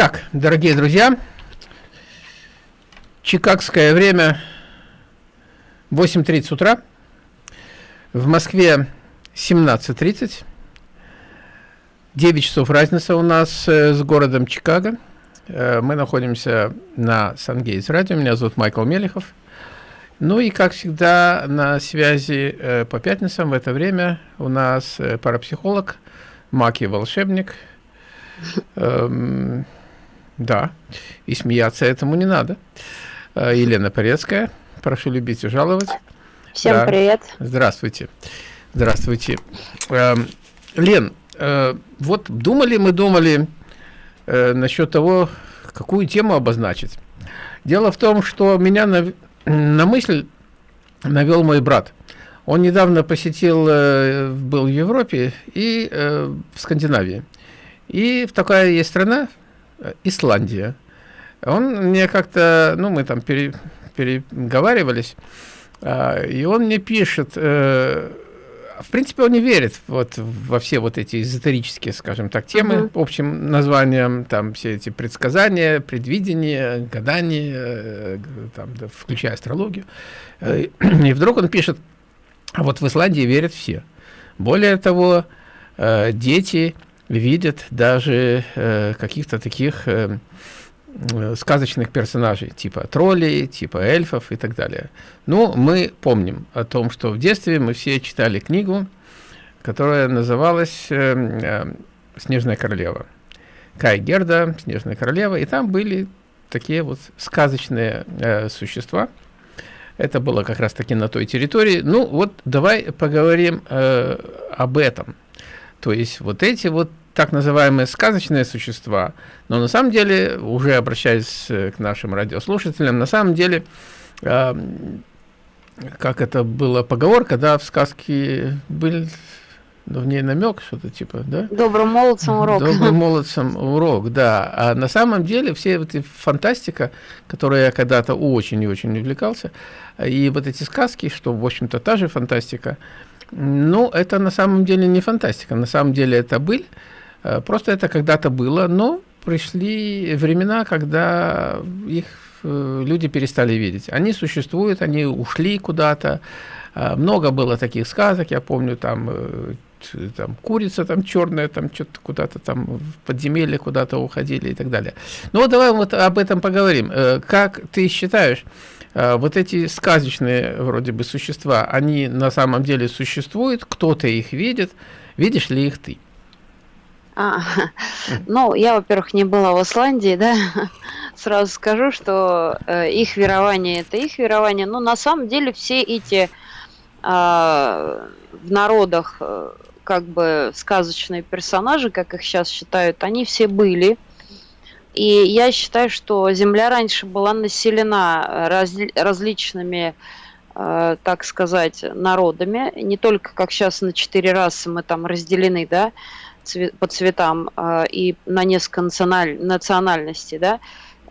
Итак, дорогие друзья, чикагское время 8.30 утра, в Москве 17.30, 9 часов разница у нас э, с городом Чикаго. Э, мы находимся на Сангейтс радио, меня зовут Майкл Мелехов. Ну и, как всегда, на связи э, по пятницам. В это время у нас парапсихолог, и волшебник – Эм, да, и смеяться этому не надо. Э, Елена Порецкая, прошу любить и жаловать. Всем да. привет. Здравствуйте. Здравствуйте. Эм, Лен, э, вот думали мы, думали э, насчет того, какую тему обозначить. Дело в том, что меня на, на мысль навел мой брат. Он недавно посетил, был в Европе и в Скандинавии. И в такая есть страна, Исландия. Он мне как-то, ну, мы там пере, переговаривались, а, и он мне пишет, э, в принципе, он не верит вот во все вот эти эзотерические, скажем так, темы uh -huh. общим названием, там все эти предсказания, предвидения, гадания, э, там, да, включая астрологию. И вдруг он пишет, а вот в Исландии верят все. Более того, дети видят даже э, каких-то таких э, э, сказочных персонажей, типа троллей, типа эльфов и так далее. Ну, мы помним о том, что в детстве мы все читали книгу, которая называлась э, э, «Снежная королева». Кай Герда, «Снежная королева», и там были такие вот сказочные э, существа. Это было как раз-таки на той территории. Ну, вот давай поговорим э, об этом. То есть вот эти вот так называемые сказочные существа, но на самом деле, уже обращаясь э, к нашим радиослушателям, на самом деле, э, как это было поговорка, да, в сказке был ну, в ней намек, что-то типа, да? Добрым молодцам урок. Добрым молодцам урок, да. А на самом деле все вот эти фантастика, которой я когда-то очень и очень увлекался, и вот эти сказки, что, в общем-то, та же фантастика, ну, это на самом деле не фантастика, на самом деле это быль, э, просто это когда-то было, но пришли времена, когда их э, люди перестали видеть. Они существуют, они ушли куда-то, э, много было таких сказок, я помню, там, там курица там черная, там что-то куда-то там в подземелье куда-то уходили и так далее. Ну вот давай вот об этом поговорим. Как ты считаешь, вот эти сказочные вроде бы существа, они на самом деле существуют, кто-то их видит, видишь ли их ты? А, ну, я, во-первых, не была в Исландии, да, сразу скажу, что э, их верование это их верование, но на самом деле все эти э, в народах э, как бы сказочные персонажи, как их сейчас считают, они все были, и я считаю, что Земля раньше была населена раз, различными, э, так сказать, народами. Не только, как сейчас, на четыре расы мы там разделены, да, цвет, по цветам э, и на несколько националь, национальностей, да.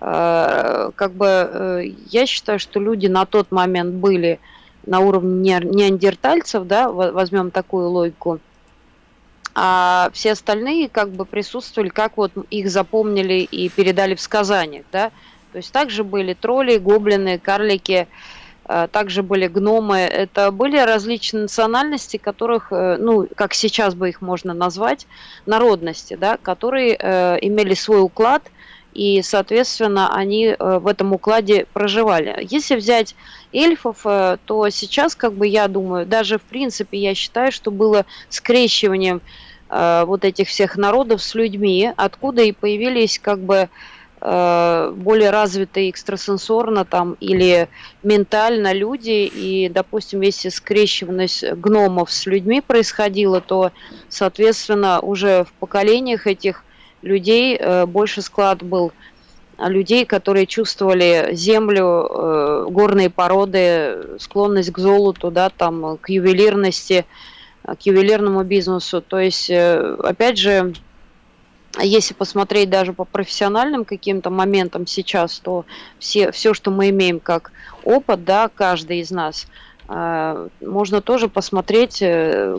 Э, как бы э, я считаю, что люди на тот момент были на уровне неандертальцев, да, возьмем такую логику, а все остальные как бы присутствовали, как вот их запомнили и передали в сказаниях, да. То есть также были тролли, гоблины, карлики, а, также были гномы. Это были различные национальности, которых, э, ну, как сейчас бы их можно назвать, народности, да, которые э, имели свой уклад, и, соответственно, они э, в этом укладе проживали. Если взять эльфов, э, то сейчас, как бы я думаю, даже в принципе я считаю, что было скрещиванием э, вот этих всех народов с людьми, откуда и появились как бы э, более развитые экстрасенсорно там или ментально люди, и, допустим, если скрещиванность гномов с людьми происходила, то, соответственно, уже в поколениях этих людей э, больше склад был людей, которые чувствовали землю, э, горные породы, склонность к золоту, да, там, к ювелирности, Э, к ювелирному бизнесу. То есть, э, опять же, если посмотреть даже по профессиональным каким-то моментам сейчас, то все, все, что мы имеем как опыт, да, каждый из нас, э, можно тоже посмотреть,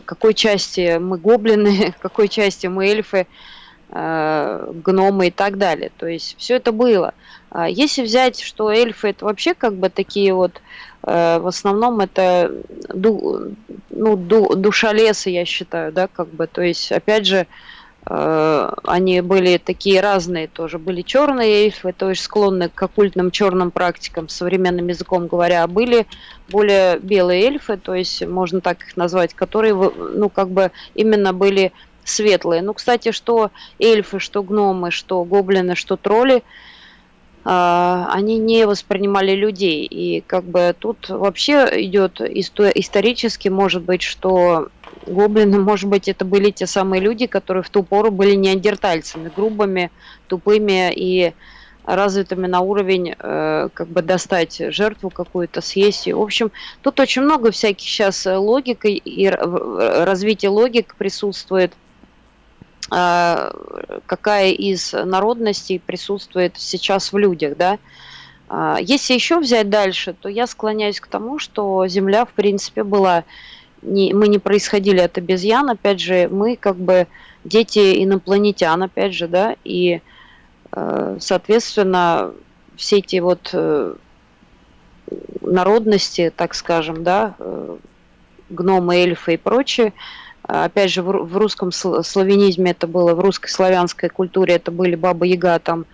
какой части мы гоблины, какой части мы эльфы, э, гномы и так далее. То есть все это было. А если взять, что эльфы это вообще как бы такие вот, э, в основном это ду, ну, ду, душа леса, я считаю, да, как бы, то есть, опять же, э, они были такие разные тоже. Были черные эльфы, то есть склонны к оккультным черным практикам, современным языком говоря, а были более белые эльфы, то есть можно так их назвать, которые, ну, как бы именно были светлые. Ну, кстати, что эльфы, что гномы, что гоблины, что тролли – они не воспринимали людей. И как бы тут вообще идет исторически, может быть, что гоблины, может быть, это были те самые люди, которые в ту пору были неандертальцами, грубыми, тупыми и развитыми на уровень э, как бы достать жертву какую-то, съесть ее. В общем, тут очень много всяких сейчас логик и развития логик присутствует – а, какая из народностей присутствует сейчас в людях, да. А, если еще взять дальше, то я склоняюсь к тому, что Земля, в принципе, была... Не, мы не происходили от обезьян, опять же, мы как бы дети инопланетян, опять же, да, и, э, соответственно, все эти вот э, народности, так скажем, да, э, гномы, эльфы и прочее, Опять же, в русском славянизме это было, в русской славянской культуре это были Баба Яга, там,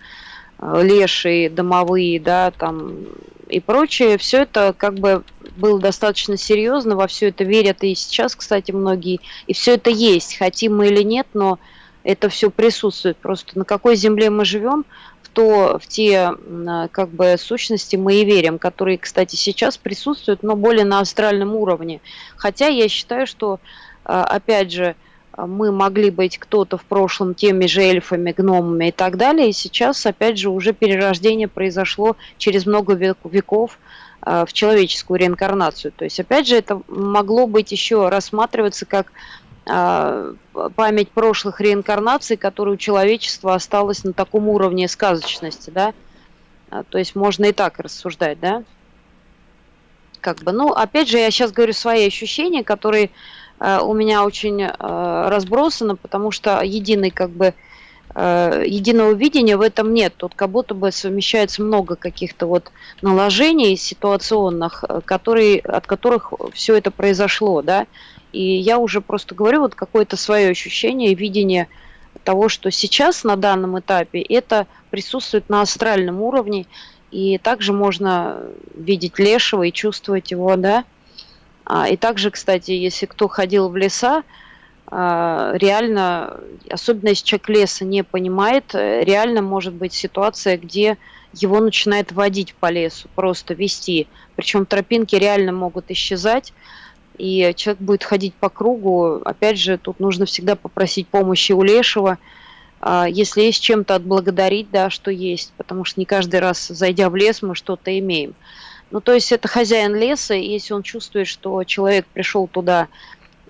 э, лешие, домовые, да, там, и прочее. Все это как бы было достаточно серьезно, во все это верят и сейчас, кстати, многие. И все это есть, хотим мы или нет, но это все присутствует. Просто на какой земле мы живем, в, то, в те как бы сущности мы и верим, которые, кстати, сейчас присутствуют, но более на астральном уровне. Хотя я считаю, что опять же, мы могли быть кто-то в прошлом теми же эльфами, гномами и так далее, и сейчас, опять же, уже перерождение произошло через много веков а, в человеческую реинкарнацию. То есть, опять же, это могло быть еще рассматриваться как а, память прошлых реинкарнаций, которые у человечества осталось на таком уровне сказочности, да. То есть можно и так рассуждать, да. Как бы, ну, опять же, я сейчас говорю свои ощущения, которые у меня очень э, разбросано, потому что единый как бы э, единого видения в этом нет. Тут как будто бы совмещается много каких-то вот наложений ситуационных, которые, от которых все это произошло, да. И я уже просто говорю вот какое-то свое ощущение, видение того, что сейчас на данном этапе это присутствует на астральном уровне, и также можно видеть лешего и чувствовать его, да, а, и также, кстати, если кто ходил в леса, а, реально, особенно если человек леса не понимает, э, реально может быть ситуация, где его начинает водить по лесу, просто вести. Причем тропинки реально могут исчезать, и человек будет ходить по кругу. Опять же, тут нужно всегда попросить помощи у лешего, а, если есть чем-то отблагодарить, да, что есть, потому что не каждый раз, зайдя в лес, мы что-то имеем. Ну, то есть это хозяин леса, и если он чувствует, что человек пришел туда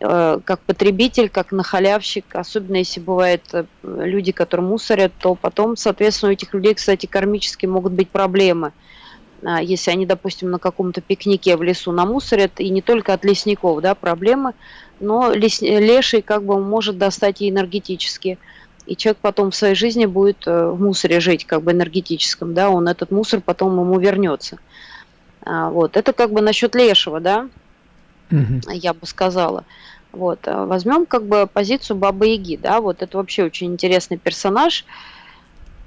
э, как потребитель, как нахалявщик, особенно если бывают э, люди, которые мусорят, то потом, соответственно, у этих людей, кстати, кармически могут быть проблемы. А, если они, допустим, на каком-то пикнике в лесу намусорят, и не только от лесников, да, проблемы, но лес, леший как бы может достать и энергетически. И человек потом в своей жизни будет э, в мусоре жить, как бы энергетическом, да, он этот мусор потом ему вернется. А, вот. Это как бы насчет лешего, да, угу. я бы сказала. Вот. А возьмем как бы позицию Бабы Яги, да, вот это вообще очень интересный персонаж,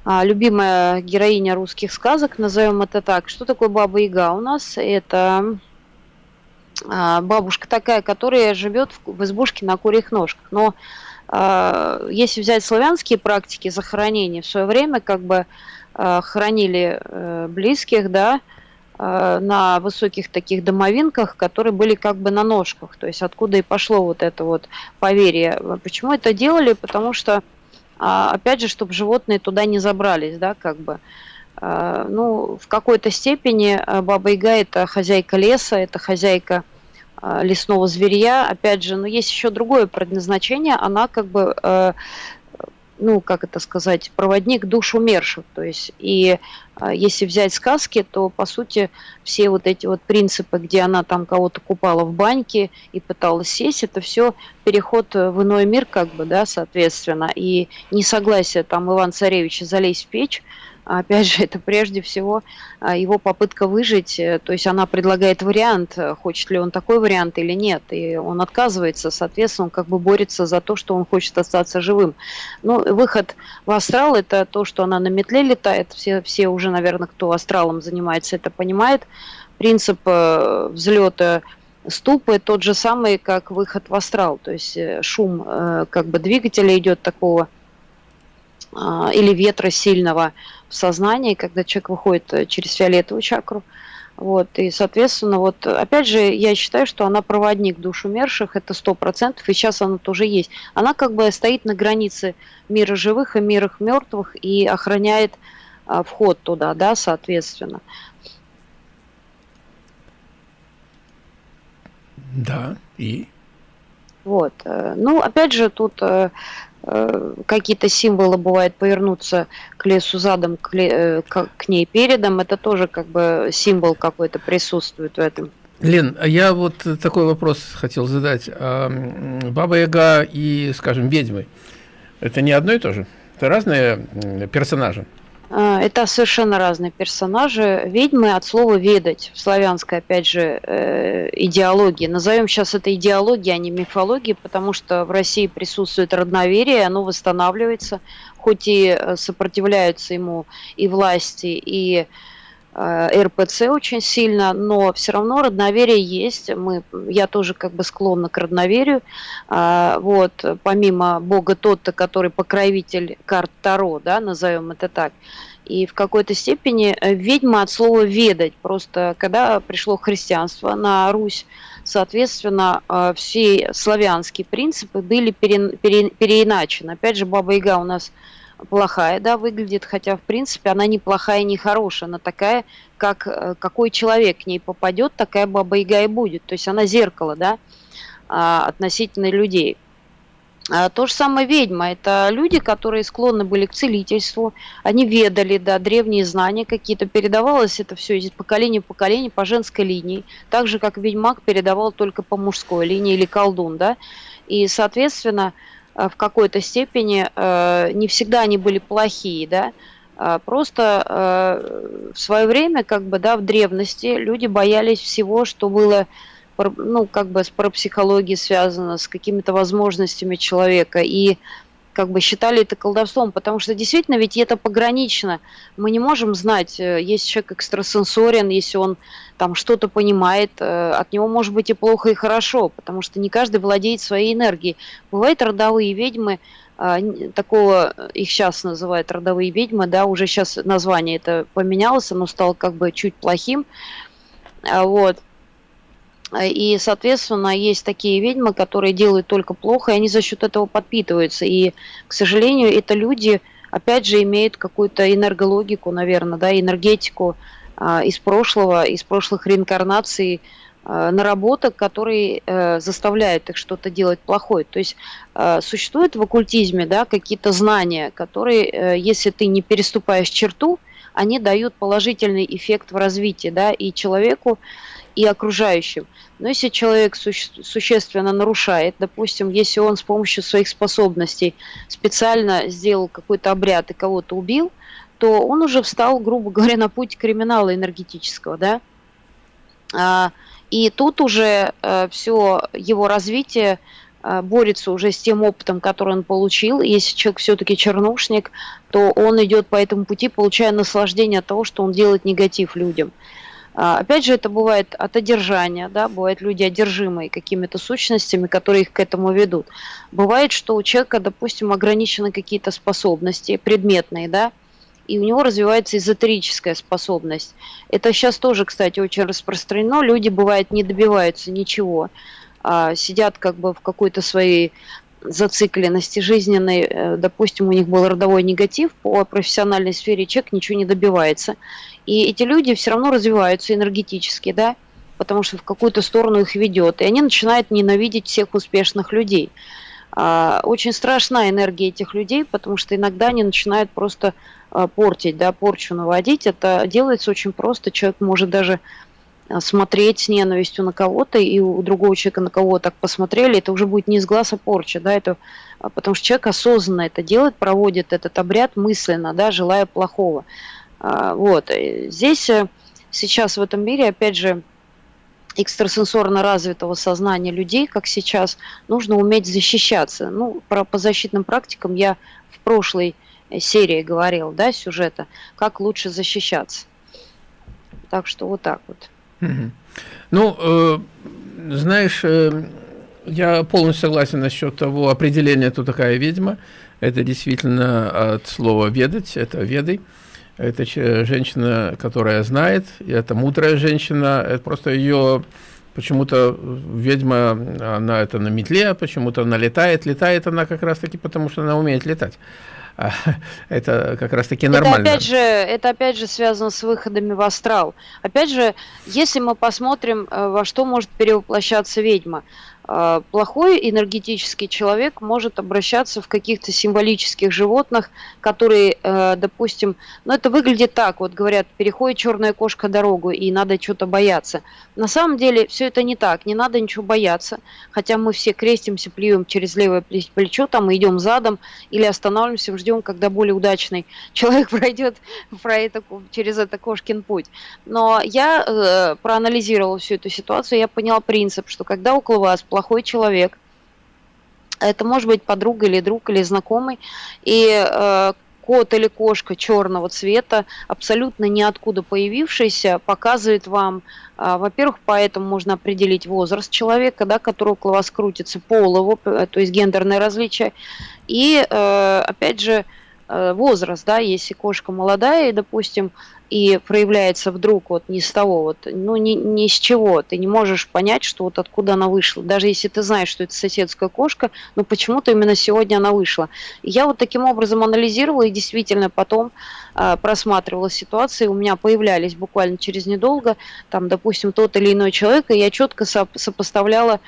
а, любимая героиня русских сказок, назовем это так. Что такое Баба Яга у нас? Это бабушка такая, которая живет в избушке на курьих ножках. Но если взять славянские практики захоронения, в свое время как бы хоронили э, близких, да, на высоких таких домовинках, которые были как бы на ножках. То есть откуда и пошло вот это вот поверье. Почему это делали? Потому что, а, опять же, чтобы животные туда не забрались, да, как бы. Э, ну, в какой-то степени э, Баба Яга – это хозяйка леса, это хозяйка лесного зверя. Опять же, но есть еще другое предназначение. Она как бы ну, как это сказать, проводник душ умерших. То есть, и а, если взять сказки, то, по сути, все вот эти вот принципы, где она там кого-то купала в баньке и пыталась сесть, это все переход в иной мир, как бы, да, соответственно. И несогласие там Иван Царевича залезть в печь, опять же, это прежде всего а, его попытка выжить, э, то есть она предлагает вариант, э, хочет ли он такой вариант или нет, и он отказывается, соответственно, он как бы борется за то, что он хочет остаться живым. Ну, выход в астрал – это то, что она на метле летает, все, все уже, наверное, кто астралом занимается, это понимает. Принцип э, взлета ступы тот же самый, как выход в астрал, то есть шум как бы двигателя идет такого или ветра сильного в сознании, когда человек выходит э, через фиолетовую чакру. Вот, и, соответственно, вот, опять же, я считаю, что она проводник душ умерших, это сто процентов, и сейчас она тоже есть. Она как бы стоит на границе мира живых и мира мертвых и охраняет а, вход туда, да, соответственно. Да, и? Вот, э, ну, опять же, тут Э, какие-то символы бывает повернуться к лесу задом, к, ле, э, к, к ней передом, это тоже как бы символ какой-то присутствует в этом. Лен, а я вот такой вопрос хотел задать. А, Баба Яга и, скажем, ведьмы, это не одно и то же? Это разные персонажи? А, это совершенно разные персонажи. Ведьмы от слова «ведать» в славянской, опять же, э, идеологии. Назовем сейчас это идеологией, а не мифологией, потому что в России присутствует родноверие, оно восстанавливается, хоть и э, сопротивляются ему и власти, и РПЦ очень сильно, но все равно родноверие есть. Мы, я тоже как бы склонна к родноверию. А, вот, помимо Бога тот-то, который покровитель карт Таро, да, назовем это так, и в какой-то степени э, ведьма от слова «ведать». Просто когда пришло христианство на Русь, соответственно, э, все славянские принципы были пере, пере, переиначены. Опять же, Баба Яга у нас плохая, да, выглядит, хотя, в принципе, она не плохая, не хорошая, она такая, как э, какой человек к ней попадет, такая Баба Яга и будет. То есть она зеркало, да, а, относительно людей. А, то же самое ведьма. Это люди, которые склонны были к целительству. Они ведали, да, древние знания какие-то. Передавалось это все из поколения в поколение по женской линии. Так же, как ведьмак передавал только по мужской линии или колдун, да. И, соответственно, в какой-то степени э, не всегда они были плохие, да. А просто э, в свое время, как бы, да, в древности люди боялись всего, что было ну, как бы с парапсихологией связано, с какими-то возможностями человека. И как бы считали это колдовством, потому что действительно ведь это погранично. Мы не можем знать, э, если человек экстрасенсорен, если он там что-то понимает, э, от него может быть и плохо, и хорошо, потому что не каждый владеет своей энергией. Бывают родовые ведьмы, а, такого, их сейчас называют родовые ведьмы, да, уже сейчас название это поменялось, оно стало как бы чуть плохим, а вот, и, соответственно, есть такие ведьмы, которые делают только плохо, и они за счет этого подпитываются. И, к сожалению, это люди, опять же, имеют какую-то энергологику, наверное, да, энергетику э, из прошлого, из прошлых реинкарнаций, э, наработок, которые э, заставляют их что-то делать плохое. То есть э, существуют в оккультизме да, какие-то знания, которые, э, если ты не переступаешь черту, они дают положительный эффект в развитии, да, и человеку, и окружающим. Но если человек суще существенно нарушает, допустим, если он с помощью своих способностей специально сделал какой-то обряд и кого-то убил, то он уже встал, грубо говоря, на путь криминала энергетического, да. А, и тут уже а, э, все его развитие а, борется уже с тем опытом, который он получил. Если человек все-таки чернушник, то он идет по этому пути, получая наслаждение от того, что он делает негатив людям. А, опять же, это бывает от одержания, да, бывают люди одержимые какими-то сущностями, которые их к этому ведут. Бывает, что у человека, допустим, ограничены какие-то способности предметные, да, и у него развивается эзотерическая способность. Это сейчас тоже, кстати, очень распространено. Люди, бывает, не добиваются ничего, а сидят как бы в какой-то своей зацикленности жизненной, э, допустим, у них был родовой негатив по профессиональной сфере, человек ничего не добивается. И эти люди все равно развиваются энергетически, да, потому что в какую-то сторону их ведет. И они начинают ненавидеть всех успешных людей. А, очень страшна энергия этих людей, потому что иногда они начинают просто а, портить, да, порчу наводить. Это делается очень просто. Человек может даже смотреть с ненавистью на кого-то, и у другого человека на кого так посмотрели, это уже будет не из глаза порча, да, это а, потому что человек осознанно это делает, проводит этот обряд мысленно, да, желая плохого. А, вот. Здесь э, сейчас в этом мире, опять же, экстрасенсорно развитого сознания людей, как сейчас, нужно уметь защищаться. Ну, про, по защитным практикам я в прошлой серии говорил, да, сюжета, как лучше защищаться. Так что вот так вот. Ну, э, знаешь, э, я полностью согласен насчет того определения, кто такая ведьма. Это действительно от слова «ведать», это «ведай». Это женщина, которая знает, и это мудрая женщина, это просто ее почему-то ведьма, она это на метле, почему-то она летает, летает она как раз-таки потому, что она умеет летать. это как раз таки нормально. Это опять, же, это опять же связано с выходами в астрал. Опять же, если мы посмотрим, э, во что может перевоплощаться ведьма, плохой энергетический человек может обращаться в каких-то символических животных, которые, э, допустим, ну это выглядит так, вот говорят, переходит черная кошка дорогу и надо что-то бояться. На самом деле все это не так, не надо ничего бояться, хотя мы все крестимся, плюем через левое плечо, там идем задом или останавливаемся, ждем, когда более удачный человек пройдет про это, через это кошкин путь. Но я э, проанализировала всю эту ситуацию, я поняла принцип, что когда около вас плохой человек. Это может быть подруга или друг или знакомый. И э, кот или кошка черного цвета, абсолютно ниоткуда появившийся, показывает вам, э, во-первых, поэтому можно определить возраст человека, да, который около вас крутится, пол его, э, то есть гендерное различие. И, э, опять же, возраст, да, если кошка молодая, и, допустим, и проявляется вдруг вот не с того, вот, ну ни, ни с чего, ты не можешь понять, что вот откуда она вышла. Даже если ты знаешь, что это соседская кошка, но почему-то именно сегодня она вышла. Я вот таким образом анализировала и действительно потом э, просматривала ситуации, у меня появлялись буквально через недолго, там, допустим, тот или иной человек, и я четко соп сопоставляла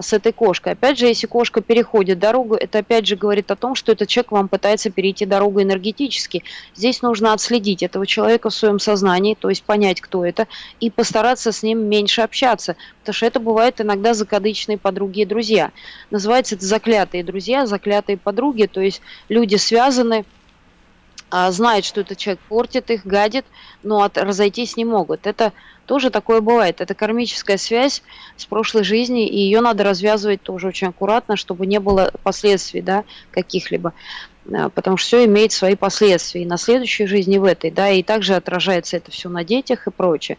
с этой кошкой. Опять же, если кошка переходит дорогу, это опять же говорит о том, что этот человек вам пытается перейти дорогу энергетически. Здесь нужно отследить этого человека в своем сознании, то есть понять, кто это, и постараться с ним меньше общаться, потому что это бывает иногда закадычные подруги и друзья. Называется это заклятые друзья, заклятые подруги, то есть люди связаны знают, что этот человек портит их, гадит, но от, разойтись не могут. Это тоже такое бывает. Это кармическая связь с прошлой жизни, и ее надо развязывать тоже очень аккуратно, чтобы не было последствий да, каких-либо. А, потому что все имеет свои последствия и на следующей жизни, в этой. Да, и также отражается это все на детях и прочее.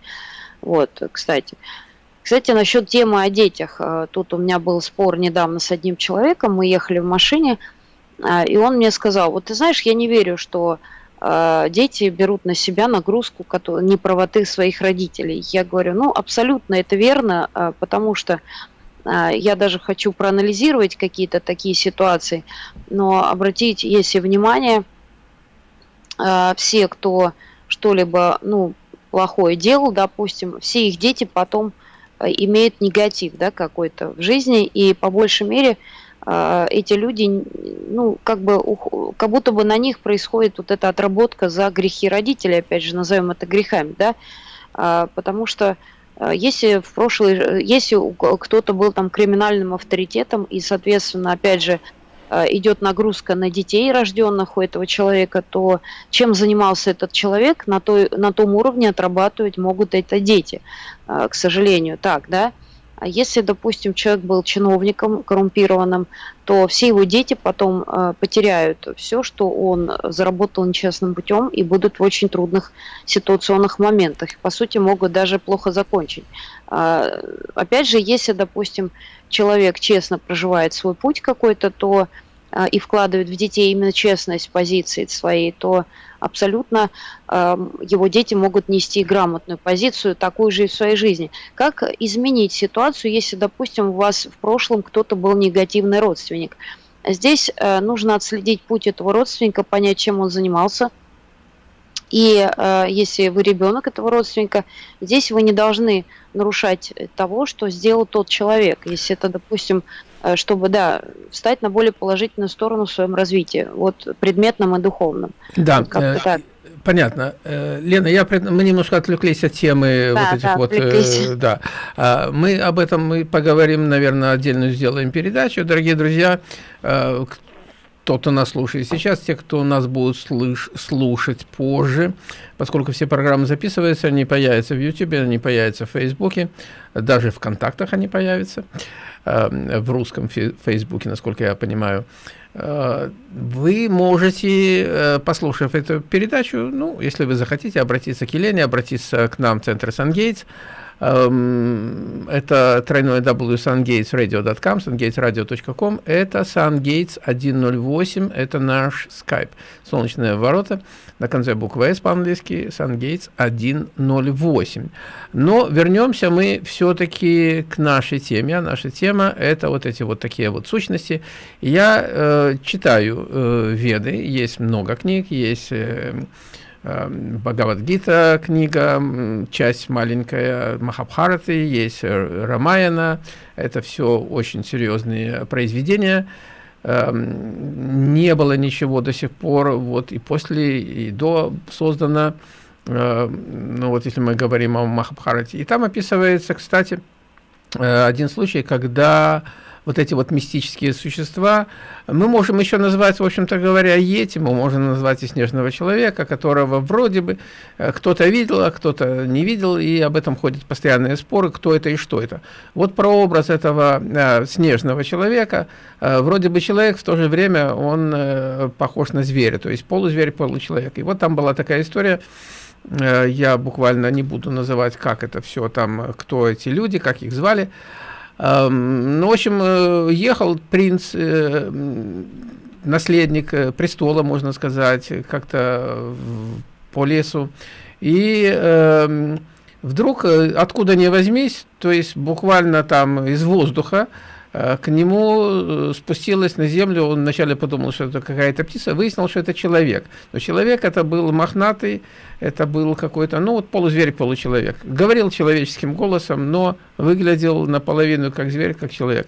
Вот, кстати. Кстати, насчет темы о детях. А, тут у меня был спор недавно с одним человеком. Мы ехали в машине, а, и он мне сказал, вот ты знаешь, я не верю, что э, дети берут на себя нагрузку неправоты своих родителей. Я говорю, ну, абсолютно это верно, э, потому что я даже хочу проанализировать какие-то такие ситуации, но обратить, если внимание, все, кто что-либо, ну, плохое делал, допустим, все их дети потом имеют негатив, да, какой-то в жизни, и по большей мере а, эти люди, ну, как бы, как будто бы на них происходит вот эта отработка за грехи родителей, опять же, назовем это грехами, да, а, потому что а, если в прошлой, если кто-то был там криминальным авторитетом и, соответственно, опять же, идет нагрузка на детей, рожденных у этого человека, то чем занимался этот человек, на, той, на том уровне отрабатывать могут это дети, к сожалению, так, да. А если, допустим, человек был чиновником коррумпированным, то все его дети потом э, потеряют все, что он заработал нечестным путем и будут в очень трудных ситуационных моментах. По сути, могут даже плохо закончить. Э, опять же, если, допустим, человек честно проживает свой путь какой-то, то э, и вкладывает в детей именно честность позиции своей, то абсолютно э, его дети могут нести грамотную позицию, такую же и в своей жизни. Как изменить ситуацию, если, допустим, у вас в прошлом кто-то был негативный родственник? Здесь э, нужно отследить путь этого родственника, понять, чем он занимался. И э, если вы ребенок этого родственника, здесь вы не должны нарушать того, что сделал тот человек. Если это, допустим, чтобы, да, встать на более положительную сторону в своем развитии, вот предметном и духовном. Да, вот э, так. понятно. Э, Лена, я, мы немножко отвлеклись от темы да, вот этих да, вот, э, да. Мы об этом мы поговорим, наверное, отдельно сделаем передачу. Дорогие друзья, э, кто-то нас слушает сейчас, те, кто нас будут слыш слушать позже, поскольку все программы записываются, они появятся в YouTube, они появятся в Фейсбуке, даже в контактах они появятся, э, в русском Фейсбуке, насколько я понимаю. Э, вы можете, э, послушав эту передачу, ну, если вы захотите, обратиться к Елене, обратиться к нам в Центр Сангейтс, Эм, это тройное www.sungatesradio.com, sungatesradio.com, это sungates 108, это наш скайп. Солнечные ворота, на конце буквы S по-английски, sungates 108. Но вернемся мы все-таки к нашей теме. А наша тема – это вот эти вот такие вот сущности. Я э, читаю э, Веды, есть много книг, есть... Э, Эм, Бхагавадгита книга, часть маленькая Махабхараты, есть э, Рамаяна. Это все очень серьезные произведения. Эм, не было ничего до сих пор, вот и после, и до создано, э, ну вот если мы говорим о Махабхарате. И там описывается, кстати, э, один случай, когда вот эти вот мистические существа. Мы можем еще назвать, в общем-то говоря, Йети, мы можем назвать и Снежного Человека, которого вроде бы э, кто-то видел, а кто-то не видел, и об этом ходят постоянные споры, кто это и что это. Вот про образ этого э, Снежного Человека, э, вроде бы человек, в то же время он э, похож на зверя, то есть полузверь, получеловек. И вот там была такая история, э, я буквально не буду называть, как это все там, кто эти люди, как их звали, ну, в общем, э, ехал принц, э, наследник э, престола, можно сказать, как-то по лесу. И э, вдруг, откуда ни возьмись, то есть буквально там из воздуха, к нему э, спустилась на землю, он вначале подумал, что это какая-то птица, выяснил, что это человек. Но человек это был мохнатый, это был какой-то, ну вот полузверь, получеловек. Говорил человеческим голосом, но выглядел наполовину как зверь, как человек.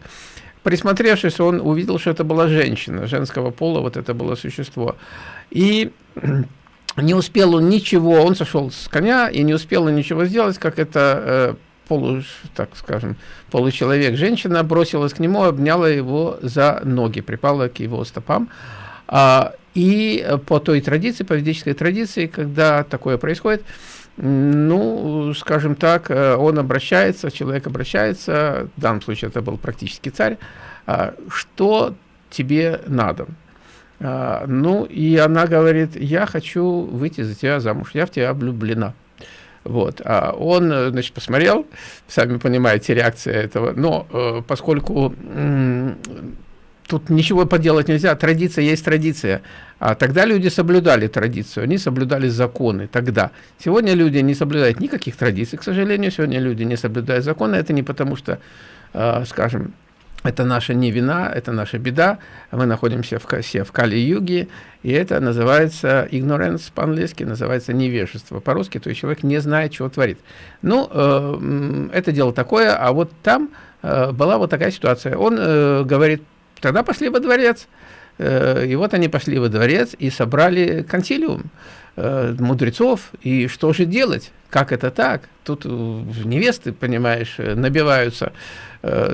Присмотревшись, он увидел, что это была женщина, женского пола, вот это было существо. И не успел он ничего, он сошел с коня и не успел он ничего сделать, как это э, полу, так скажем, получеловек, женщина бросилась к нему, обняла его за ноги, припала к его стопам. А, и по той традиции, по ведической традиции, когда такое происходит, ну, скажем так, э, он обращается, человек обращается, в данном случае это был практически царь, а, что тебе надо? А, ну, и она говорит, я хочу выйти за тебя замуж, я в тебя влюблена. Вот. А он, э, значит, посмотрел, сами понимаете, реакция этого, но э, поскольку тут ничего поделать нельзя, традиция есть традиция. А тогда люди соблюдали традицию, они соблюдали законы тогда. Сегодня люди не соблюдают никаких традиций, к сожалению, сегодня люди не соблюдают законы, это не потому что, э, скажем, это наша не вина, это наша беда. Мы находимся в, все в Кали-Юге, и это называется ignorance по-английски, называется невежество по-русски, то есть человек не знает, чего творит. Ну, э, это дело такое, а вот там э, была вот такая ситуация. Он э, говорит, тогда пошли во дворец. И вот они пошли во дворец и собрали консилиум мудрецов, и что же делать? Как это так? Тут невесты, понимаешь, набиваются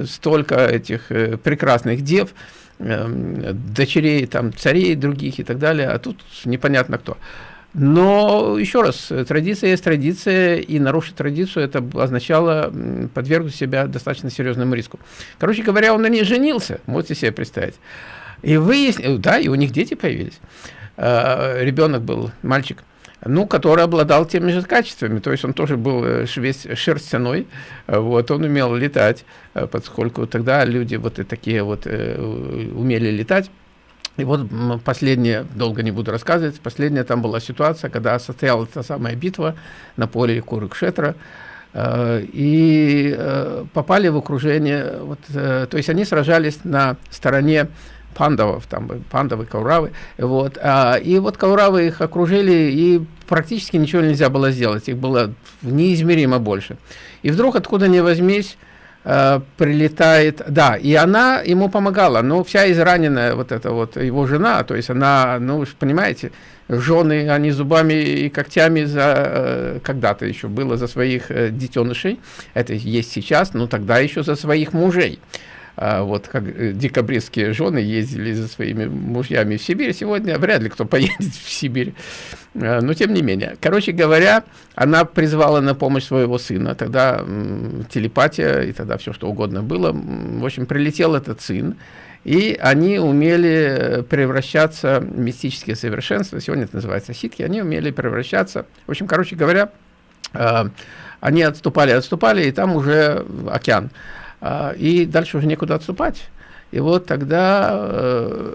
столько этих э, прекрасных дев, э, дочерей там царей других и так далее, а тут непонятно кто. Но, еще раз, традиция есть традиция, и нарушить традицию, это означало подвергнуть себя достаточно серьезному риску. Короче говоря, он на ней женился, можете себе представить. И выяснил, да, и у них дети появились. Ребенок был, мальчик ну, который обладал теми же качествами, то есть он тоже был э, весь шерстяной, э, вот, он умел летать, э, поскольку тогда люди вот и такие вот умели летать. И вот последняя, долго не буду рассказывать, последняя там была ситуация, когда состоялась та самая битва на поле Курыкшетра, и попали в окружение, вот, то есть они сражались на стороне пандавов, там пандавы, кауравы, вот, а, и вот кауравы их окружили, и практически ничего нельзя было сделать, их было неизмеримо больше. И вдруг, откуда ни возьмись, э, прилетает, да, и она ему помогала, но вся израненная вот эта вот его жена, то есть она, ну, понимаете, жены, они зубами и когтями за, э, когда-то еще было за своих э, детенышей, это есть сейчас, но тогда еще за своих мужей. А вот как э, декабристские жены ездили за своими мужьями в Сибирь, сегодня вряд ли кто поедет в Сибирь, а, но тем не менее. Короче говоря, она призвала на помощь своего сына, тогда телепатия и тогда все что угодно было, в общем, прилетел этот сын, и они умели превращаться в мистические совершенства, сегодня это называется ситхи, они умели превращаться, в общем, короче говоря, а, они отступали, отступали, и там уже океан. А, и дальше уже некуда отступать. И вот тогда э,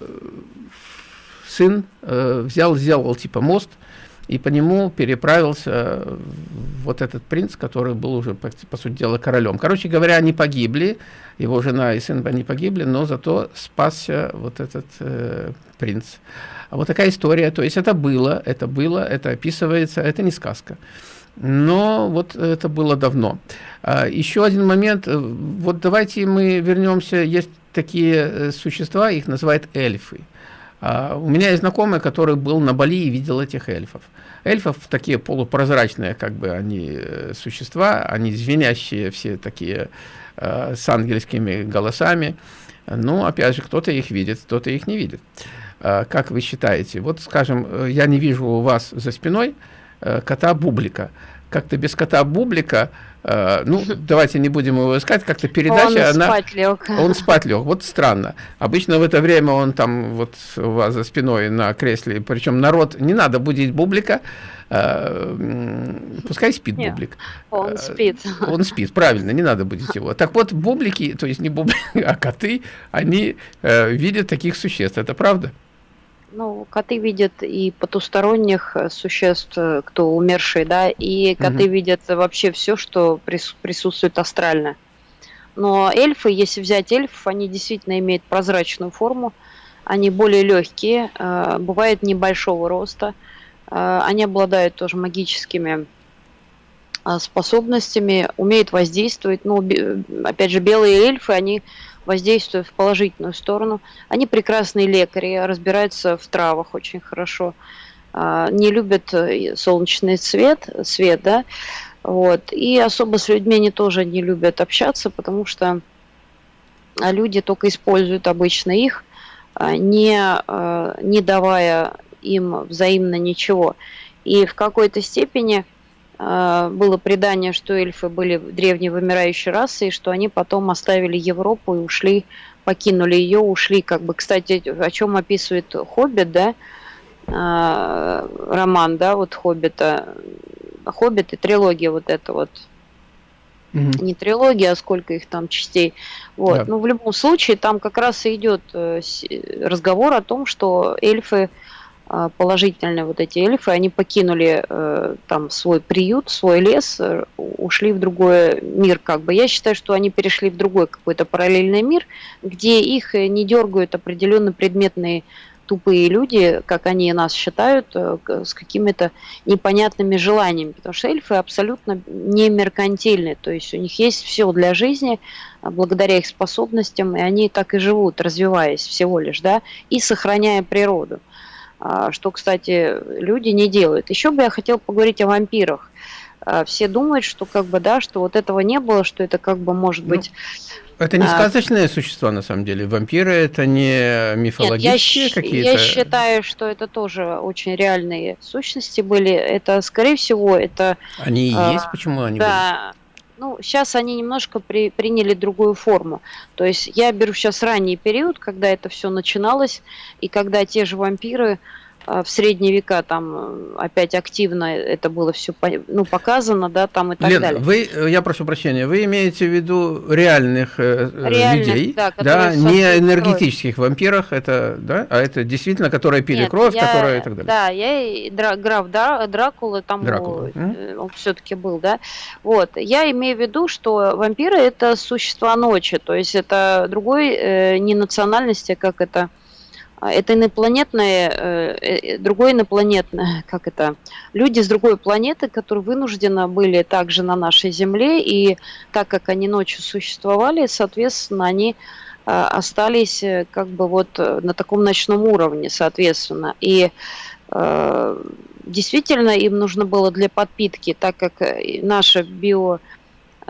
сын э, взял, сделал типа мост, и по нему переправился вот этот принц, который был уже, по, по сути дела, королем. Короче говоря, они погибли, его жена и сын они погибли, но зато спасся вот этот э, принц. А вот такая история, то есть это было, это было, это описывается, это не сказка. Но вот это было давно. А, еще один момент. Э, вот давайте мы вернемся. Есть такие э, существа, их называют эльфы. А, у меня есть знакомый, который был на Бали и видел этих эльфов. Эльфов такие полупрозрачные, как бы они э, существа, они звенящие все такие с ангельскими голосами. Ну, опять же, кто-то их видит, кто-то их не видит. А, как вы считаете? Вот, скажем, я не вижу у вас за спиной кота Бублика. Как-то без кота Бублика Э, ну, давайте не будем его искать, как-то передача... Он она, спать лег. Он спать лег, вот странно. Обычно в это время он там вот у вас за спиной на кресле, причем народ, не надо будить Бублика, э, пускай спит Нет, Бублик. Он э, спит. Он спит, правильно, не надо будить его. Так вот, Бублики, то есть не Бублики, а коты, они видят таких существ, это правда? Ну, коты видят и потусторонних э, существ, э, кто умершие, да, и коты угу. видят вообще все, что присутствует астрально. Но эльфы, если взять эльфов, они действительно имеют прозрачную форму, они более легкие, э, бывают небольшого роста, они обладают тоже магическими способностями, умеют воздействовать. Ну, опять же, белые эльфы, они воздействуют в положительную сторону. Они прекрасные лекари, разбираются в травах очень хорошо, а, не любят э, солнечный свет, свет, да, вот. И особо с людьми они тоже не любят общаться, потому что а, люди только используют обычно их, а, не, не давая им взаимно ничего. И в какой-то степени было предание, что эльфы были древней вымирающей расой, и что они потом оставили Европу и ушли, покинули ее, ушли, как бы, кстати, о чем описывает Хоббит, да, а, роман, да, вот Хоббита, Хоббит и трилогия вот эта вот, угу. не трилогия, а сколько их там частей, вот, да. ну, в любом случае, там как раз и идет э, разговор о том, что эльфы а, положительные вот эти эльфы, они покинули э, там свой приют, свой лес, э, ушли в другой мир как бы. Я считаю, что они перешли в другой какой-то параллельный мир, где их э, не дергают определенно предметные тупые люди, как они нас считают, э, с какими-то непонятными желаниями, потому что эльфы абсолютно не меркантильны, то есть у них есть все для жизни, а благодаря их способностям, и они так и живут, развиваясь всего лишь, да, и сохраняя природу. А, что, кстати, люди не делают. Еще бы я хотел поговорить о вампирах. А, все думают, что как бы, да, что вот этого не было, что это как бы может ну, быть... Это не а, сказочные а, существа, на самом деле. Вампиры это не мифологические какие-то. Я считаю, что это тоже очень реальные сущности были. Это, скорее всего, это. Они и есть, почему они да, были? Ну, сейчас они немножко при, приняли другую форму. То есть я беру сейчас ранний период, когда это все начиналось, и когда те же вампиры в средние века там э, опять активно это было все ну, показано, да, там и так Лен, далее. Вы, э, я прошу прощения, вы имеете в виду реальных, э, реальных людей, да, да не энергетических строят. вампирах, это, да, а это действительно, которые пили Нет, кровь, я, которые и так далее. Да, я и Дра, граф да, Дракула, там Дракула. он, он все-таки был, да. Вот, я имею в виду, что вампиры это существа ночи, то есть это другой э, не национальности, как это а, это инопланетное, э, э, другое инопланетное, как это, люди с другой планеты, которые вынуждены были также на нашей Земле, и так как они ночью существовали, соответственно, они а, остались э, как бы вот на таком ночном уровне, соответственно. И действительно им нужно было для подпитки, так как наша био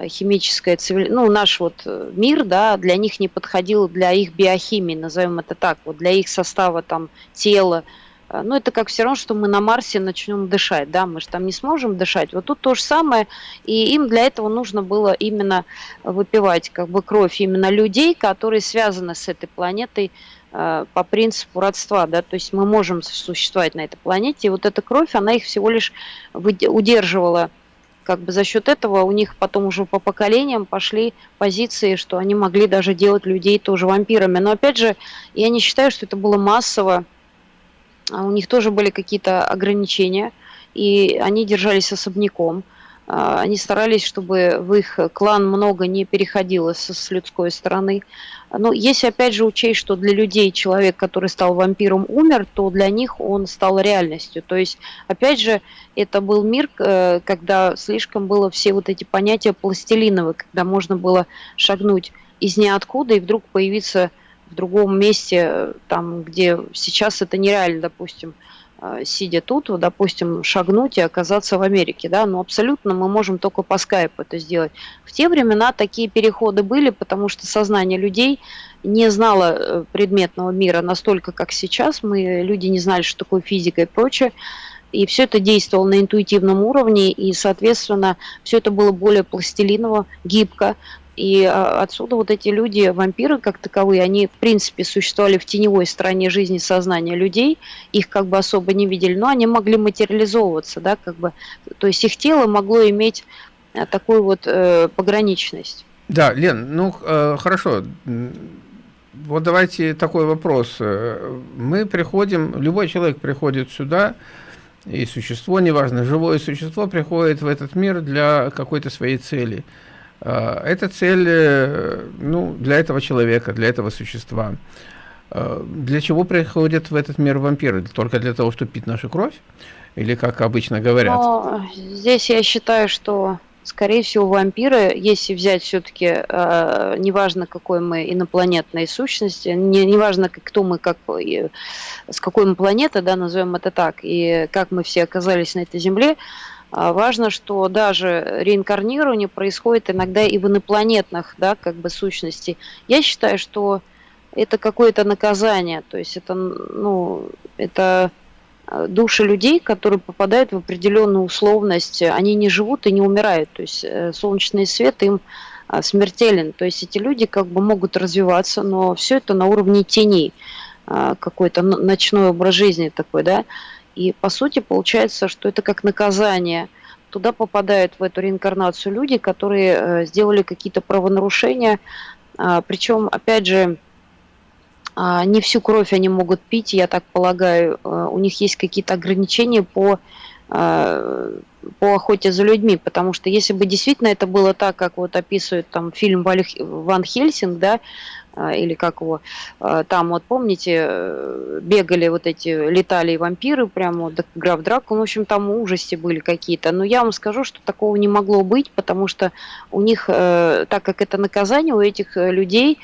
химическая цивилизация, ну, наш вот э, мир, да, для них не подходил для их биохимии, назовем это так, вот для их состава там тела. Э, ну, это как все равно, что мы на Марсе начнем дышать, да, мы же там не сможем дышать. Вот тут то же самое, и им для этого нужно было именно выпивать как бы кровь именно людей, которые связаны с этой планетой, э, по принципу родства, да, то есть мы можем существовать на этой планете, и вот эта кровь, она их всего лишь удерживала как бы за счет этого у них потом уже по поколениям пошли позиции, что они могли даже делать людей тоже вампирами. Но опять же, я не считаю, что это было массово. А у них тоже были какие-то ограничения, и они держались особняком. А, они старались, чтобы в их клан много не переходило с, с людской стороны. Но если опять же учесть, что для людей человек, который стал вампиром, умер, то для них он стал реальностью. То есть, опять же, это был мир, э, когда слишком было все вот эти понятия пластилиновые, когда можно было шагнуть из ниоткуда и вдруг появиться в другом месте, э, там, где сейчас это нереально, допустим. Э, сидя тут, допустим, шагнуть и оказаться в Америке, да, но абсолютно мы можем только по скайпу это сделать. В те времена такие переходы были, потому что сознание людей не знало э, предметного мира настолько, как сейчас. Мы, люди не знали, что такое физика и прочее. И все это действовало на интуитивном уровне, и, соответственно, все это было более пластилиново, гибко, и а, отсюда вот эти люди, вампиры как таковые, они в принципе существовали в теневой стороне жизни сознания людей, их как бы особо не видели, но они могли материализовываться, да, как бы, то есть их тело могло иметь э, такую вот э, пограничность. Да, Лен, ну э, хорошо, вот давайте такой вопрос. Э, мы приходим, любой человек приходит сюда, и существо, неважно, живое существо приходит в этот мир для какой-то своей цели – это цель э, ну, для этого человека, для этого существа. Э, для чего приходят в этот мир вампиры? Только для того, чтобы пить нашу кровь? Или как обычно говорят? Но здесь я считаю, что, скорее всего, вампиры, если взять все-таки, э, неважно, какой мы инопланетной сущности, не, неважно, кто мы, как, с какой мы планеты, да, назовем это так, и как мы все оказались на этой Земле, а важно, что даже реинкарнирование происходит иногда и в инопланетных, да, как бы сущностей. Я считаю, что это какое-то наказание, то есть это, ну, это а, души людей, которые попадают в определенную условность, они не живут и не умирают, то есть э, солнечный свет им а, смертелен, то есть эти люди как бы могут развиваться, но все это на уровне теней, какой-то ночной образ жизни такой, да, и по сути получается, что это как наказание. Туда попадают в эту реинкарнацию люди, которые э, сделали какие-то правонарушения. А, Причем, опять же, а, не всю кровь они могут пить, я так полагаю. Э, у них есть какие-то ограничения по э, по охоте за людьми, потому что если бы действительно это было так, как вот описывает там фильм Ван Хельсинг, да, или как его, а, там вот помните, э, бегали вот эти, летали вампиры, прямо вот граф Дракон, в общем, там ужасти были какие-то, но я вам скажу, что такого не могло быть, потому что у них, э, так как это наказание, у этих э, людей,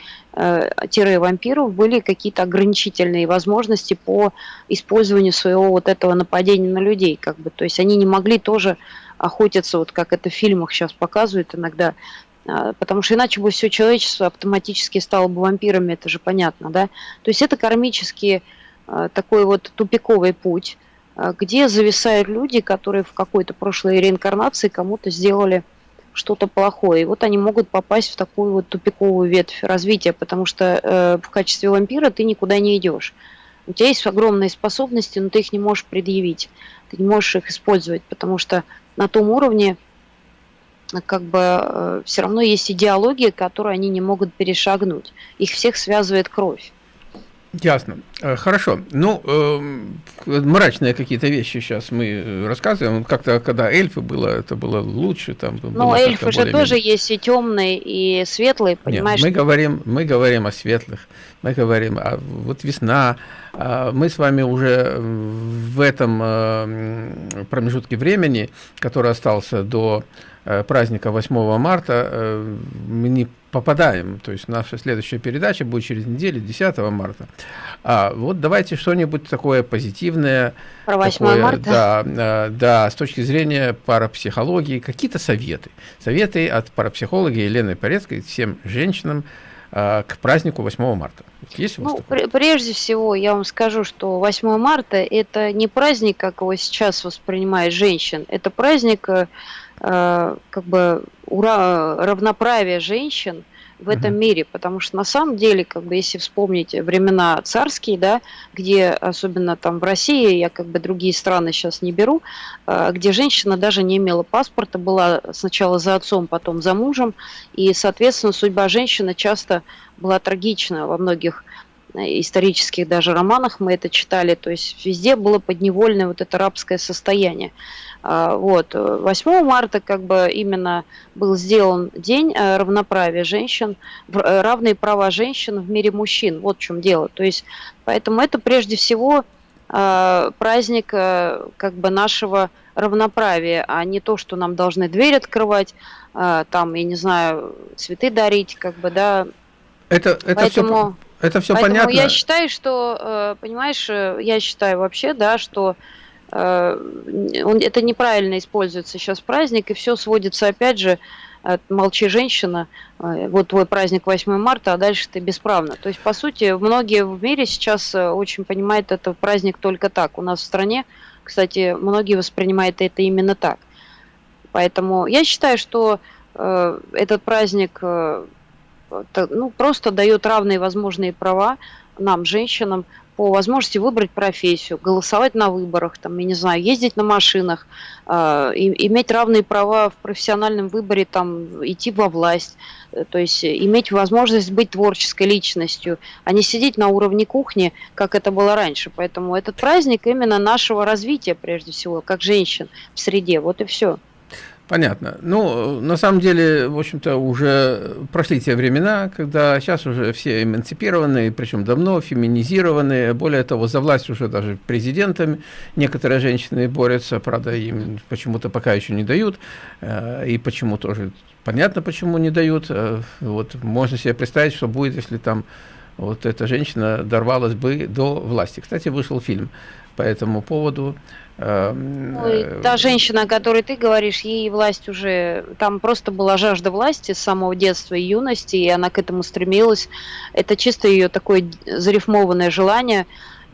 тире вампиров, были какие-то ограничительные возможности по использованию своего вот этого нападения на людей, как бы, то есть они не могли тоже охотиться, вот как это в фильмах сейчас показывают иногда, а, потому что иначе бы все человечество автоматически стало бы вампирами, это же понятно, да? То есть это кармический а, такой вот тупиковый путь, а, где зависают люди, которые в какой-то прошлой реинкарнации кому-то сделали что-то плохое. И вот они могут попасть в такую вот тупиковую ветвь развития, потому что э, в качестве вампира ты никуда не идешь. У тебя есть огромные способности, но ты их не можешь предъявить, ты не можешь их использовать, потому что на том уровне как бы э, все равно есть идеология, которую они не могут перешагнуть. Их всех связывает кровь. Ясно. Э, хорошо. Ну, э, мрачные какие-то вещи сейчас мы рассказываем. Как-то, когда эльфы было, это было лучше. Там ну, эльфы же тоже есть и темные, и светлые, понимаешь? Нет, мы, говорим, мы говорим о светлых. Мы говорим, о, вот весна. А мы с вами уже в этом э, промежутке времени, который остался до э, праздника 8 марта, э, мы не попадаем. То есть наша следующая передача будет через неделю, 10 марта. А вот давайте что-нибудь такое позитивное. Про 8 такое, марта? Да, э, да, с точки зрения парапсихологии, какие-то советы. Советы от парапсихолога Елены Порецкой всем женщинам э, к празднику 8 марта. Есть ну, пр прежде всего, я вам скажу, что 8 марта это не праздник, как его сейчас воспринимает женщин, это праздник э, Э, как бы ура, равноправие женщин в этом мире, потому что на самом деле, как бы, если вспомнить времена царские, да, где, особенно там в России, я как бы другие страны сейчас не беру, э, где женщина даже не имела паспорта, была сначала за отцом, потом за мужем, и, соответственно, судьба женщины часто была трагична во многих э, исторических даже романах. Мы это читали, то есть везде было подневольное вот это рабское состояние. А, вот. 8 марта как бы именно был сделан день э, равноправия женщин, э, равные права женщин в мире мужчин. Вот в чем дело. То есть, поэтому это прежде всего э, праздник как бы нашего равноправия, а не то, что нам должны дверь открывать, там, я не знаю, цветы дарить, как бы, да. Это, это поэтому, все, это все поэтому понятно. я считаю, что, понимаешь, я считаю вообще, да, что Э, он, это неправильно используется сейчас праздник, и все сводится опять же молчи женщина, э, вот твой праздник 8 марта, а дальше ты бесправна. То есть, по сути, многие в мире сейчас э, очень понимают этот праздник только так. У нас в стране, кстати, многие воспринимают это именно так. Поэтому я считаю, что э, этот праздник э, ну, просто дает равные возможные права нам, женщинам, по возможности выбрать профессию, голосовать на выборах, там, я не знаю, ездить на машинах, э, иметь равные права в профессиональном выборе, там, идти во власть, э, то есть иметь возможность быть творческой личностью, а не сидеть на уровне кухни, как это было раньше. Поэтому этот праздник именно нашего развития, прежде всего, как женщин в среде. Вот и все. Понятно. Ну, на самом деле, в общем-то, уже прошли те времена, когда сейчас уже все эмансипированы, причем давно феминизированы. Более того, за власть уже даже президентами некоторые женщины борются, правда, им почему-то пока еще не дают. Э, и почему тоже понятно, почему не дают. Э, вот можно себе представить, что будет, если там вот эта женщина дорвалась бы до власти. Кстати, вышел фильм по этому поводу. Эм, Ой, э, та женщина, о которой ты говоришь, ей власть уже, там просто была жажда власти с самого детства и юности, и она к этому стремилась. Это чисто ее такое зарифмованное желание,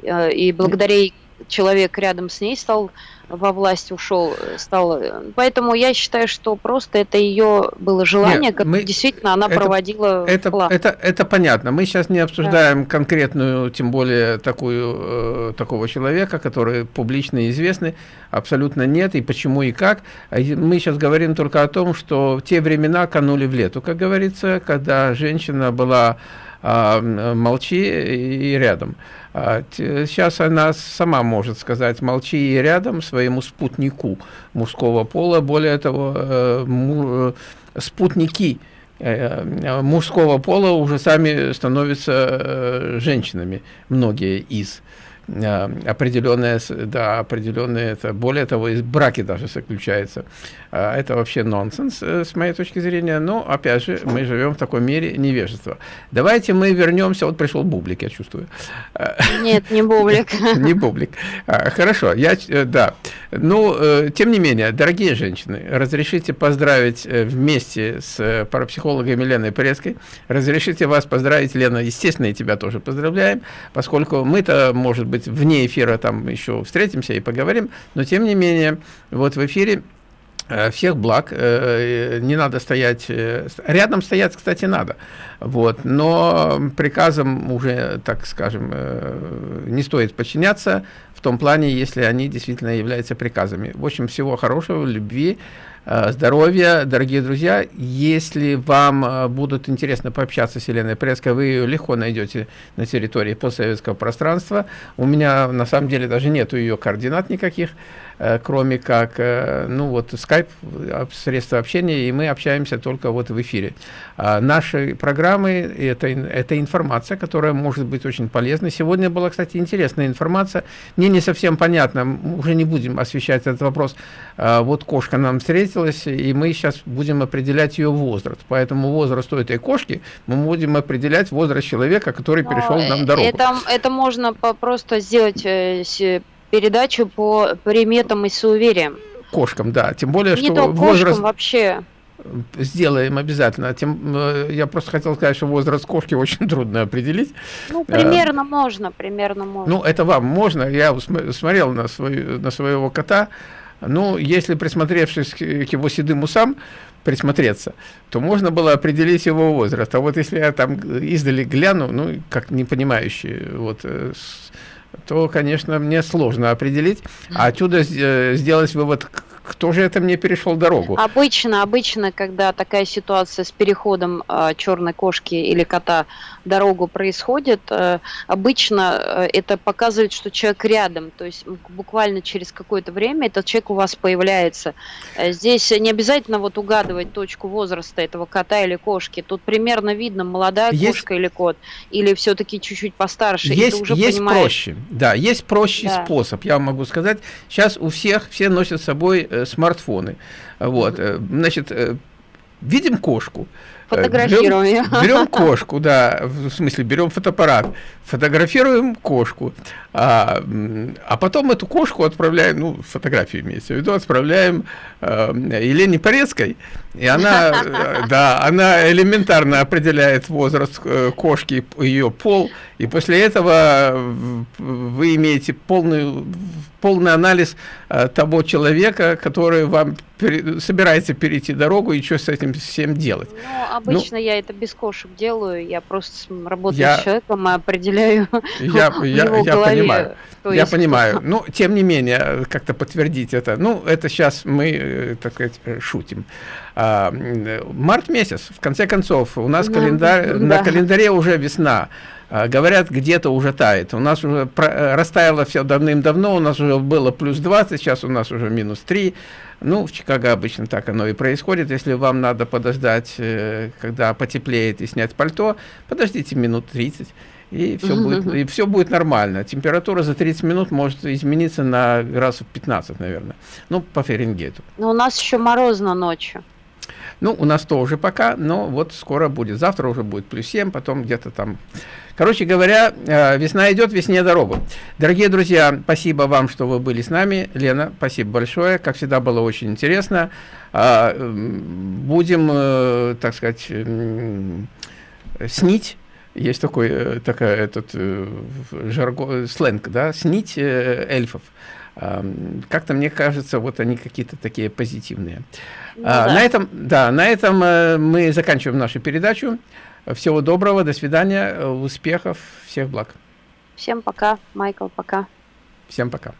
э, и благодаря ей человек рядом с ней стал во власть ушел, стал. Поэтому я считаю, что просто это ее было желание, как мы, действительно она это, проводила. Это, это, это понятно. Мы сейчас не обсуждаем да. конкретную, тем более такую, э, такого человека, который публично известный. Абсолютно нет. И почему и как. А мы сейчас говорим только о том, что те времена канули в лету, как говорится, когда женщина была молчи и рядом. А, сейчас она сама может сказать молчи и рядом своему спутнику мужского пола. Более того, э, э, спутники э, мужского пола уже сами становятся женщинами, многие из. А, определенное, да, определенное, это, более того, из браки даже заключается. А, это вообще нонсенс, э, с моей точки зрения, но, опять же, мы живем в таком мире невежества. Давайте мы вернемся, вот пришел Бублик, я чувствую. Нет, не Бублик. Не Бублик. А, хорошо, я, э, да. Ну, э, тем не менее, дорогие женщины, разрешите поздравить вместе с парапсихологом Еленой Порецкой, разрешите вас поздравить, Лена, естественно, и тебя тоже поздравляем, поскольку мы-то, может быть, вне эфира там еще встретимся и поговорим, но тем не менее, вот в эфире э, всех благ, э, не надо стоять, э, рядом стоять, кстати, надо, вот, но приказам уже, так скажем, не стоит подчиняться в том плане, если они действительно являются приказами. В общем, всего хорошего, любви, здоровья, дорогие друзья. Если вам э, будут интересно пообщаться с Еленой Преской, вы ее легко найдете на территории постсоветского пространства. У меня на самом деле даже нету ее координат никаких. Э, кроме как, э, ну вот, скайп, средства общения, и мы общаемся только вот в эфире. А наши программы это, – это информация, которая может быть очень полезной. Сегодня была, кстати, интересная информация. Мне не совсем понятно, уже не будем освещать этот вопрос. А вот кошка нам встретилась, и мы сейчас будем определять ее возраст. Поэтому возраст этой кошки мы будем определять возраст человека, который перешел нам дорогу. Это, это можно просто сделать э, передачу по приметам и суевериям. Кошкам, да. Тем более, Не что то возраст... вообще. Сделаем обязательно. Тем, э, я просто хотел сказать, что возраст кошки очень трудно определить. Ну, примерно а, можно, примерно можно. Ну, это вам можно. Я смотрел на, свой, на своего кота. Ну, если присмотревшись к его седым усам, присмотреться, то можно было определить его возраст. А вот если я там издали гляну, ну, как непонимающий, вот, э, то, конечно, мне сложно определить. А отсюда э, сделать вывод, кто же это мне перешел дорогу? Обычно, обычно, когда такая ситуация с переходом э, черной кошки или кота дорогу происходит, э, обычно э, это показывает, что человек рядом, то есть буквально через какое-то время этот человек у вас появляется. Э, здесь не обязательно вот угадывать точку возраста этого кота или кошки, тут примерно видно, молодая есть, кошка или кот, или все-таки чуть-чуть постарше. Есть, уже есть понимаешь... проще, да, есть проще да. способ, я могу сказать. Сейчас у всех, все носят с собой Э, смартфоны. Вот, э, значит, э, видим кошку. Фотографируем берем, берем кошку, да, в смысле берем фотоаппарат, фотографируем кошку, а, а потом эту кошку отправляем, ну, фотографию имеется в виду, отправляем э, Елене Порецкой, и она, да, она элементарно определяет возраст кошки, ее пол, и после этого вы имеете полный, полный анализ э, того человека, который вам пере, собирается перейти дорогу, и что с этим всем делать. Ну, обычно ну, я это без кошек делаю, я просто работаю я, с человеком и определяю я, я, его я голове. Понимаю. То я есть... понимаю. Ну, тем не менее, как-то подтвердить это. Ну, это сейчас мы, э, так сказать, шутим. А, март месяц, в конце концов, у нас календарь, да. на календаре уже весна. А, говорят, где-то уже тает. У нас уже э, растаяло все давным-давно, у нас уже было плюс 20, сейчас у нас уже минус 3. Ну, в Чикаго обычно так оно и происходит. Если вам надо подождать, э, когда потеплеет и снять пальто, подождите минут 30 и все, будет, и все будет нормально. Температура за 30 минут может измениться на градусов 15, наверное. Ну, по Фаренгейту. Но у нас еще морозно ночью. Ну, у нас тоже пока, но вот скоро будет. Завтра уже будет плюс 7, потом где-то там Короче говоря, э, весна идет, весне дорогу. Дорогие друзья, спасибо вам, что вы были с нами. Лена, спасибо большое. Как всегда, было очень интересно. А, будем, э, так сказать, снить есть такой, э, такая, этот жарго, сленг, да, снить эльфов. Как-то мне кажется, вот они какие-то такие позитивные. Ну, а, да. На этом, да, на этом мы заканчиваем нашу передачу. Всего доброго, до свидания, успехов, всех благ. Всем пока, Майкл, пока. Всем пока.